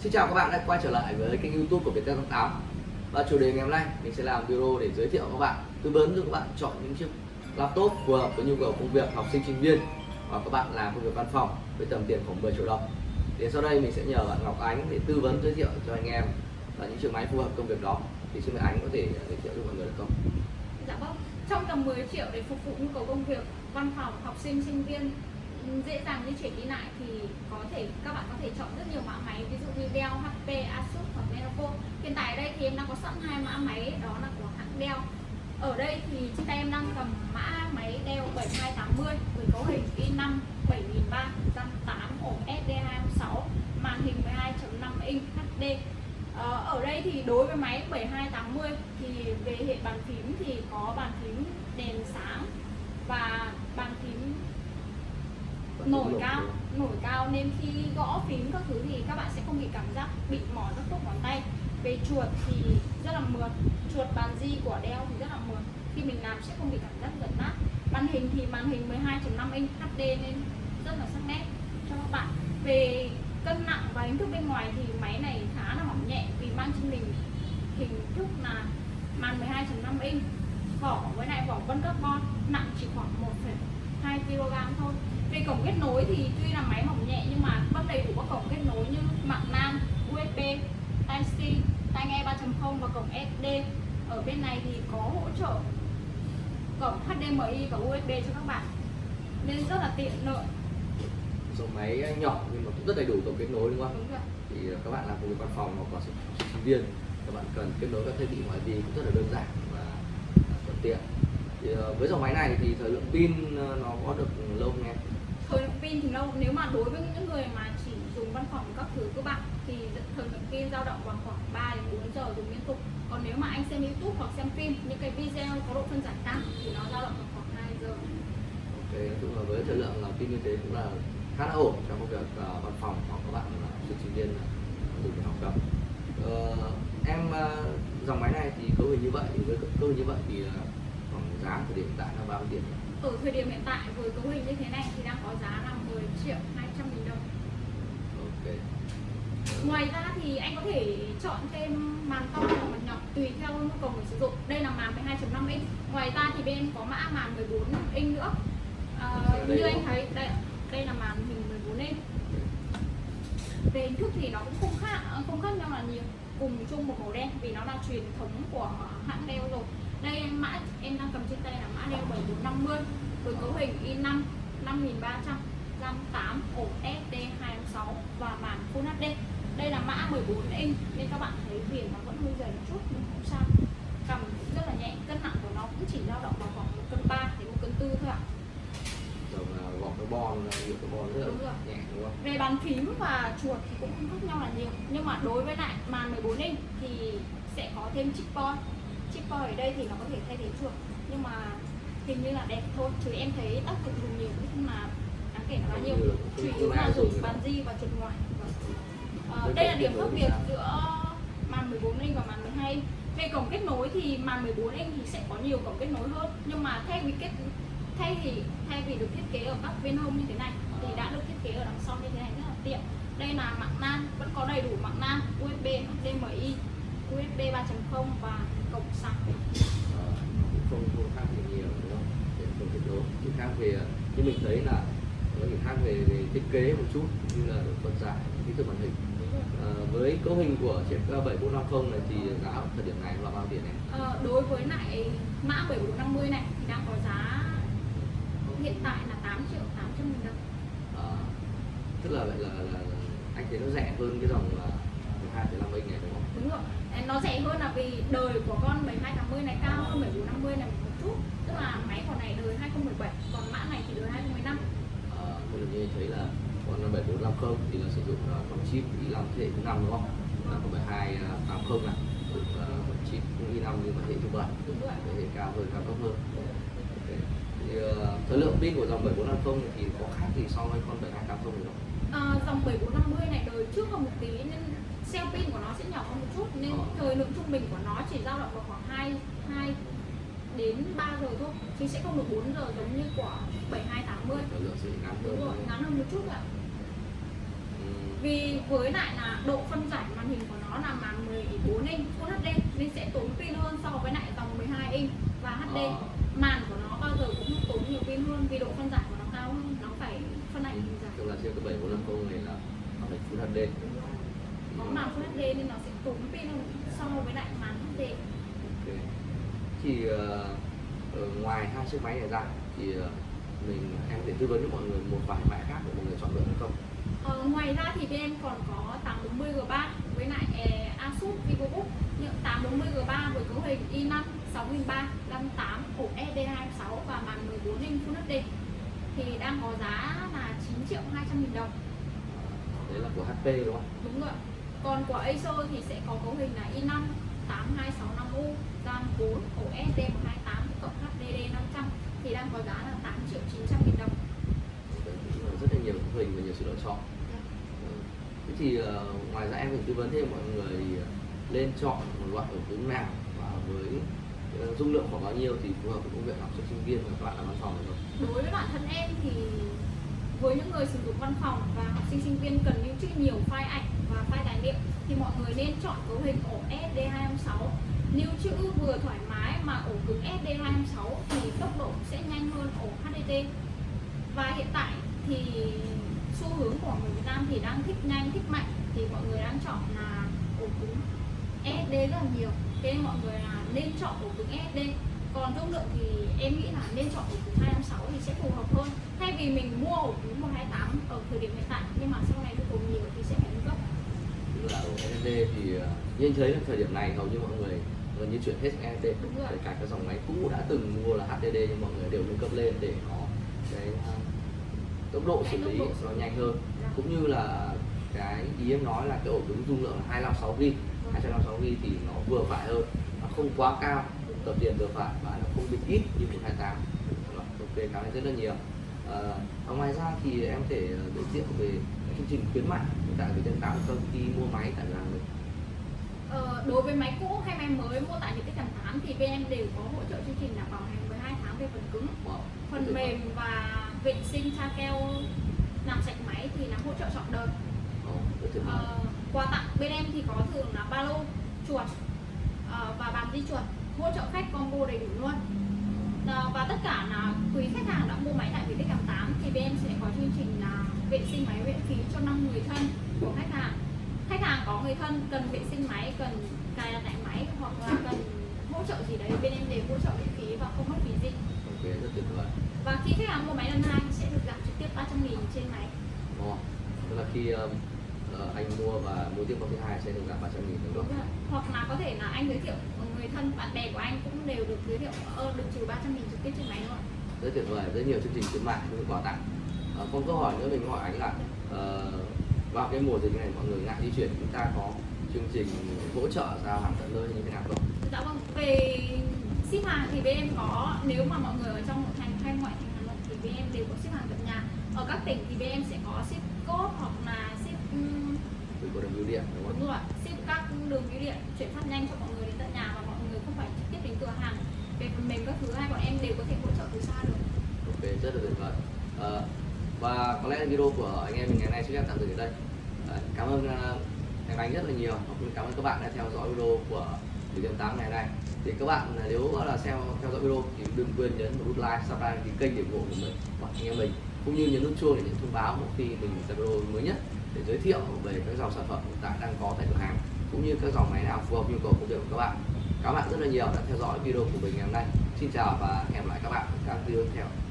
Xin chào các bạn đã quay trở lại với kênh youtube của Viettel 88 Và chủ đề ngày hôm nay mình sẽ làm video để giới thiệu các bạn tư vấn cho các bạn chọn những chiếc laptop phù hợp với nhu cầu công việc học sinh sinh viên. Và các bạn làm công việc văn phòng với tầm tiền khoảng 10 triệu đồng. Thì sau đây mình sẽ nhờ bạn Ngọc Ánh để tư vấn giới thiệu cho anh em là những chiếc máy phù hợp công việc đó. Thì xin mời Ánh có thể giới thiệu cho mọi người được không? Dạ vâng, trong tầm 10 triệu để phục vụ nhu cầu công việc văn phòng, học sinh, sinh viên dễ dàng di chuyển đi lại thì có thể các bạn có thể chọn rất nhiều mã máy ví dụ như Dell, HP, Asus hoặc Lenovo. Hiện tại ở đây thì em đang có sẵn hai mã máy đó là của hãng Dell. Ở đây thì trên tay em đang cầm mã máy Dell 7280 với cấu hình i5 7308 ổ SD256 màn hình 12.5 inch HD. Ờ, ở đây thì đối với máy 7280 thì về hệ bàn phím thì có bàn phím đèn sáng và bàn phím nổi cao nổi cao nên khi gõ phím các thứ thì các bạn sẽ không bị cảm giác bị mỏi các khớp ngón tay. Về chuột thì rất là mượt chuột bàn di của Dell thì rất là mượt. Khi mình làm sẽ không bị cảm giác giật nát. Màn hình thì màn hình 12.5 inch HD nên rất là sắc nét cho các bạn. Về cân nặng và hình thức bên ngoài thì máy này khá là mỏng nhẹ vì mang trên mình hình thức là màn 12.5 inch. Vỏ với lại vỏ vân carbon nặng chỉ khoảng 1,2 kg thôi về cổng kết nối thì tuy là máy mỏng nhẹ nhưng mà vẫn đầy đủ các cổng kết nối như mạng LAN, USB, Type-C, tai nghe 3.0 và cổng SD. Ở bên này thì có hỗ trợ cổng HDMI và USB cho các bạn nên rất là tiện lợi. Dòng máy nhỏ nhưng mà cũng rất đầy đủ cổng kết nối đúng không? Đúng rồi. Thì các bạn làm việc văn phòng hoặc là sinh viên các bạn cần kết nối các thiết bị ngoại vi cũng rất là đơn giản và thuận tiện. Thì ờ, với dòng máy này thì thời lượng pin ờ, nó có được lâu không em? Pin thì lâu nếu mà đối với những người mà chỉ dùng văn phòng các thứ các bạn thì thời lượng pin dao động vào khoảng 3 đến 4 giờ dùng liên tục còn nếu mà anh xem youtube hoặc xem phim những cái video có độ phân giải cao thì nó dao động vào khoảng 2 giờ Ok, nói chung là với thời lượng là pin như thế cũng là khá là ổn trong công việc uh, văn phòng hoặc các bạn là sinh sinh viên à, dùng để học tập. uh, em uh, dòng máy này thì cấu hình như vậy thì với cấu hình như vậy thì uh, khoảng giá thời điểm hiện tại là bao nhiêu tiền? Ở thời điểm hiện tại với cấu hình như thế này thì đang có giá là 10 triệu 200 nghìn đồng. Ok. ngoài ra thì anh có thể chọn thêm màn to hoặc màn nhỏ tùy theo nhu cầu người sử dụng. Đây là màn 12.5 inch. Ngoài ra thì bên có mã màn 14 inch nữa. À, như anh thấy đây đây là màn hình 14 inch. Về hình thức thì nó cũng không khác không khác nhau là nhiều. Cùng chung một màu đen vì nó là truyền thống của hãng Dell rồi. Đây mã em đang cầm trên tay là Dell 7450 với cấu hình i5 5300 RAM 8 ổ SD226 và màn Full HD đây là mã 14 inch nên các bạn thấy viền nó vẫn hơi dày một chút nhưng không sao cầm cũng rất là nhẹ cân nặng của nó cũng chỉ dao động vào khoảng 1 cân 3 đến 1 cân 4 thôi ạ Dòng uh, gọt carbon, nhựa carbon rất là Đúng rồi. nhẹ đúng không? về bàn phím và chuột thì cũng không khác nhau là nhiều nhưng mà đối với lại màn 14 inch thì sẽ có thêm chip point chip point ở đây thì nó có thể thay thế chuột nhưng mà hình như là đẹp thôi chứ em thấy tác dụng dùng nhiều không là đáng kể bao nhiêu chủ yếu là dùng bàn di và chuột ngoài. Ờ, đây là điểm khác biệt giữa màn 14 inch và màn 12 inch về cổng kết nối thì màn 14 inch thì sẽ có nhiều cổng kết nối hơn. Nhưng mà thay vì kết thay vì thay vì được thiết kế ở các bên hông như thế này thì đã được thiết kế ở đằng sau như thế này rất là tiện. Đây là mạng LAN vẫn có đầy đủ mạng LAN USB HDMI USB 3.0 và cổng sạc không không khác gì nhiều đúng không? Để không kết nối. Chỉ khác về như mình thấy là nó chỉ khác về, về thiết kế một chút như là độ phân giải, kích thước màn hình. Ờ, với cấu hình của chiếc 7450 này thì giá thời điểm này là bao tiền em? Ờ, đối với lại mã 7450 này thì đang có giá hiện tại là 8 triệu 800 nghìn đồng Ờ, tức là vậy là, là, là anh thấy nó rẻ hơn cái dòng là 12,5 inch này đúng không? đúng rồi nó rẻ hơn là vì đời của con 7280 này cao hơn 7450 này một chút tức là máy của này đời 2017 còn mã này thì đời 2015 Ờ, lần như thấy là con 7450 thì là sử dụng uh, con chip i5 thế hệ thứ 5 đúng không? Là con 7280 này sử dụng uh, con chip cũng i5 nhưng mà thế hệ thứ 7 đúng rồi thế hệ cao hơn cao cấp hơn. Ok. Thì uh, thời lượng pin của dòng 7450 thì có khác gì so với con 7280 này không? Ờ, dòng 7450 này đời trước hơn một tí nên cell pin của nó sẽ nhỏ hơn một chút nên Ờ. thời lượng trung bình của nó chỉ dao động vào khoảng 2 2 đến 3 giờ thôi. Chứ sẽ không được 4 giờ giống như của 7280 Thời lượng sẽ ngắn hơn. đúng rồi ngắn hơn một chút ạ. Ừm, vì với lại là độ phân giải màn hình của nó là màn 14 inch Full HD nên sẽ tốn pin hơn so với lại dòng 12 inch và HD Ờ. màn của nó bao giờ cũng tốn nhiều pin hơn vì độ phân giải của nó cao hơn nó phải phân ảnh hình dài. tức là trên cái 7450 này là nó phải Full HD Full HD nên nó sẽ tốn pin hơn. So với lại màn HD thì ờ, ờ, ngoài hai chiếc máy này ra thì ờ, mình em có thể tư vấn cho mọi người một vài mã khác để mọi người chọn lựa hay không? Ờ, ngoài ra thì bên em còn có 840 G3 với lại eh, Asus VivoBook những 840 G3 với cấu hình i5 6300 58 ổ SD26 và màn 14 inch Full HD thì đang có giá là 9 triệu 200 nghìn đồng. Đấy là của HP đúng không? Đúng rồi còn của Acer thì sẽ có cấu hình là i5 8265U RAM 4 ổ SD128 cộng HDD 500 thì đang có giá là 8 triệu 900 nghìn đồng. Cũng rất là nhiều cấu hình và nhiều sự lựa chọn. Ừ. thế thì ờ, ngoài ra em phải tư vấn thêm mọi người ờ, lên chọn một loại ổ cứng nào và với ờ, dung lượng khoảng bao nhiêu thì phù hợp với công việc học sinh sinh viên và các bạn làm văn phòng được không? Đối với bản thân em thì với những người sử dụng văn phòng và học sinh sinh viên cần lưu trữ nhiều file ảnh và file tài liệu, thì mọi người nên chọn cấu hình ổ SD256 lưu trữ vừa thoải mái mà ổ cứng SD256 thì tốc độ sẽ nhanh hơn ổ HDD và hiện tại thì xu hướng của người Việt Nam thì đang thích nhanh, thích mạnh, thì mọi người đang chọn là ổ cứng sd rất là nhiều. Thế nên mọi người là nên chọn ổ cứng sd còn dung lượng thì em nghĩ là nên chọn ổ cứng 256 thì sẽ phù hợp hơn. Thay vì mình mua ổ cứng 128 ở thời điểm hiện tại, nhưng mà sau này nhu cầu nhiều thì sẽ phải nâng cấp là SSD thì ờ, như anh thấy là thời điểm này hầu như mọi người gần như chuyển hết sang SSD kể cả các dòng máy cũ đã từng mua là HDD nhưng mọi người đều nâng cấp lên để nó cái ờ, tốc độ xử lý nó nhanh hơn. Dạ. cũng như là cái ý em nói là cái ổ cứng dung lượng là 256 GB 256 GB thì nó vừa phải hơn nó không quá cao. Tập tiền vừa phải và nó không bị ít như 128 Rồi, ok cảm ơn rất là nhiều. Và ngoài ra thì em có thể giới thiệu về chương trình khuyến mại tại Viettel 8 không khi mua máy tại cửa hàng mình Ờ, đối với máy cũ hay máy mới mua tại Viettel Tầm 8 thì bên em đều có hỗ trợ chương trình là bảo hành 12 tháng về phần cứng wow. phần mềm và vệ sinh tra keo làm sạch máy thì là hỗ trợ trọn đời. Ờ, quà tặng bên em thì có thường là ba lô chuột ờ, và bàn di chuột hỗ trợ khách combo đầy đủ luôn. Ờ, và tất cả là quý khách hàng đã mua máy tại Viettel Tầm 8 thì bên em sẽ có chương trình là vệ sinh máy miễn phí cho 5 người thân của khách hàng. Khách hàng có người thân cần vệ sinh máy cần cài đặt lại máy hoặc là cần hỗ trợ gì đấy bên em đều hỗ trợ miễn phí và không mất phí gì. Ok rất tuyệt vời. Và khi khách hàng mua máy lần hai sẽ được giảm trực tiếp 300 nghìn trên máy. Ồ, tức là khi um, ờ, anh mua và mua tiếp con thứ hai sẽ được giảm 300 nghìn đúng Đúng không? rồi. hoặc là có thể là anh giới thiệu người thân bạn bè của anh cũng đều được giới thiệu ơ được trừ 300 nghìn trực tiếp trên máy luôn. Rất tuyệt vời. Rất nhiều chương trình khuyến mại cũng quà tặng Ờ, còn câu hỏi nữa mình hỏi anh là ờ, vào cái mùa dịch này mọi người ngại di chuyển chúng ta có chương trình hỗ trợ giao hàng tận nơi như thế nào không? dạ vâng về ship hàng thì bên em có nếu mà mọi người ở trong nội thành hay ngoại thành Hà Nội thì bên em đều có ship hàng tận nhà ở các tỉnh thì bên em sẽ có ship code hoặc là ship ừm, Từ có đường bưu điện đúng không? đúng rồi ship các đường bưu điện chuyển phát nhanh cho mọi người đến tận nhà và mọi người không phải trực tiếp đến cửa hàng về phần mềm các thứ hai bọn em đều có thể hỗ trợ từ xa được Ok rất là tuyệt vời. Ờ, và có lẽ video của anh em mình ngày nay sẽ tạm dừng ở đây. Cảm ơn à, anh anh rất là nhiều cũng cảm ơn các bạn đã theo dõi video của điểm 8 ngày nay. Thì các bạn à, nếu là xem theo dõi video thì đừng quên nhấn một nút like, subscribe đăng kênh để ủng hộ của mình và anh em mình cũng như nhấn nút chuông để nhận thông báo mỗi khi mình ra video mới nhất để giới thiệu về các dòng sản phẩm hiện tại đang có tại cửa hàng cũng như các dòng máy nào phù hợp nhu cầu công việc của các bạn. Cảm ơn bạn rất là nhiều đã theo dõi video của mình ngày hôm nay. Xin chào và hẹn gặp lại các bạn ở các video tiếp theo.